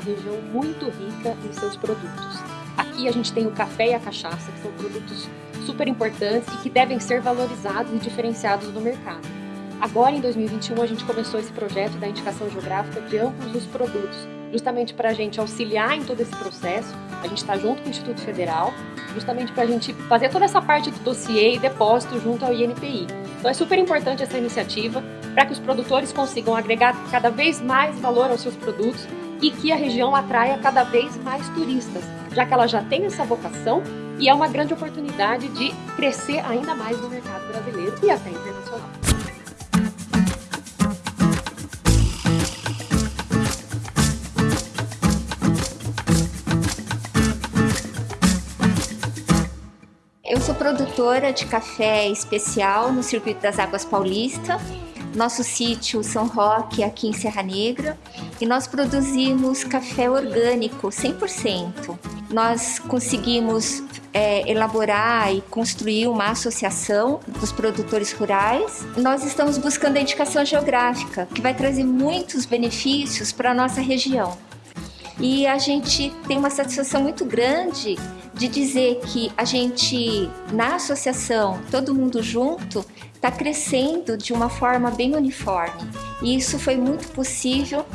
região muito rica em seus produtos. Aqui a gente tem o café e a cachaça, que são produtos super importantes e que devem ser valorizados e diferenciados no mercado. Agora, em 2021, a gente começou esse projeto da indicação geográfica de ambos os produtos, justamente para a gente auxiliar em todo esse processo. A gente está junto com o Instituto Federal, justamente para a gente fazer toda essa parte do dossiê e depósito junto ao INPI. Então é super importante essa iniciativa para que os produtores consigam agregar cada vez mais valor aos seus produtos e que a região atraia cada vez mais turistas, já que ela já tem essa vocação e é uma grande oportunidade de crescer ainda mais no mercado brasileiro e até internacional. Eu sou produtora de café especial no Circuito das Águas Paulista, nosso sítio São Roque aqui em Serra Negra e nós produzimos café orgânico 100%. Nós conseguimos é, elaborar e construir uma associação dos produtores rurais. Nós estamos buscando a indicação geográfica, que vai trazer muitos benefícios para a nossa região. E a gente tem uma satisfação muito grande de dizer que a gente, na associação, todo mundo junto, está crescendo de uma forma bem uniforme. E isso foi muito possível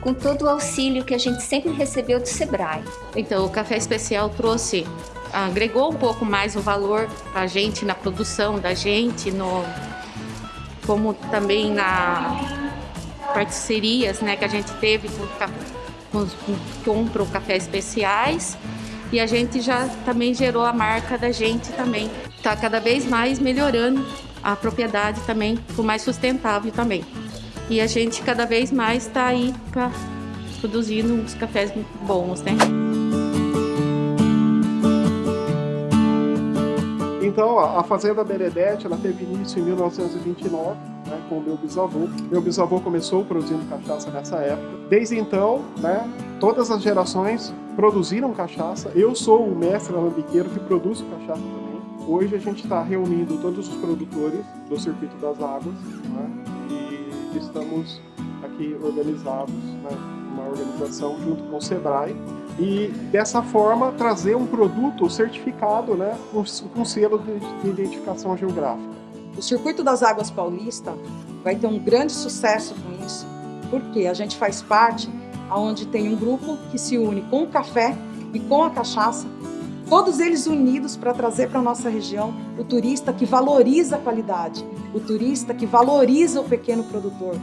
com todo o auxílio que a gente sempre recebeu do Sebrae. Então, o Café Especial trouxe, agregou um pouco mais o valor para a gente na produção da gente, no, como também na parcerias né, que a gente teve com, compram café especiais e a gente já também gerou a marca da gente também. Está cada vez mais melhorando a propriedade também, com mais sustentável também. E a gente cada vez mais está aí pra, produzindo uns cafés bons, né? Então, a Fazenda Beredete, ela teve início em 1929, né, com meu bisavô. Meu bisavô começou produzindo cachaça nessa época. Desde então, né, todas as gerações produziram cachaça. Eu sou o mestre alambiqueiro que produz cachaça também. Hoje a gente está reunindo todos os produtores do Circuito das Águas né, e estamos aqui organizados, né, uma organização junto com o SEBRAE, e dessa forma trazer um produto certificado né, com, com selo de identificação geográfica. O Circuito das Águas Paulista vai ter um grande sucesso com isso, porque a gente faz parte onde tem um grupo que se une com o café e com a cachaça todos eles unidos para trazer para a nossa região o turista que valoriza a qualidade, o turista que valoriza o pequeno produtor.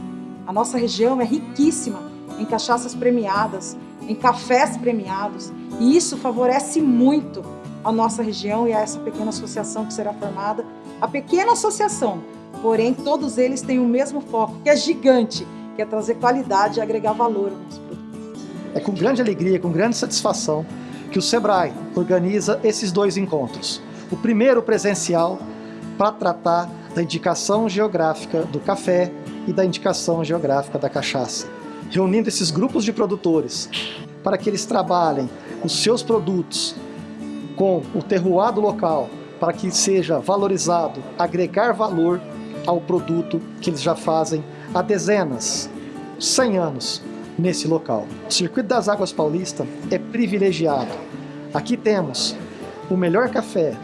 A nossa região é riquíssima em cachaças premiadas, em cafés premiados, e isso favorece muito a nossa região e a essa pequena associação que será formada. A pequena associação, porém todos eles têm o mesmo foco, que é gigante, que é trazer qualidade e agregar valor aos nossos produtos. É com grande alegria, com grande satisfação que o SEBRAE organiza esses dois encontros. O primeiro presencial para tratar da indicação geográfica do café e da indicação geográfica da cachaça, reunindo esses grupos de produtores para que eles trabalhem os seus produtos com o terroir do local, para que seja valorizado, agregar valor ao produto que eles já fazem há dezenas, 100 anos nesse local. O Circuito das Águas Paulista é privilegiado. Aqui temos o melhor café,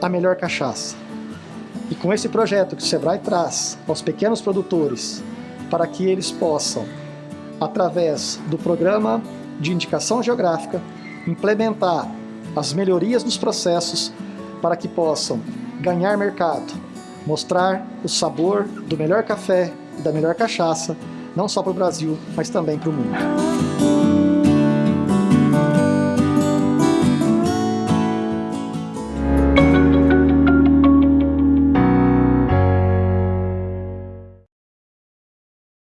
a melhor cachaça. E com esse projeto que o Sebrae traz aos pequenos produtores, para que eles possam, através do programa de indicação geográfica, implementar as melhorias nos processos para que possam ganhar mercado, mostrar o sabor do melhor café e da melhor cachaça não só para o Brasil, mas também para o mundo.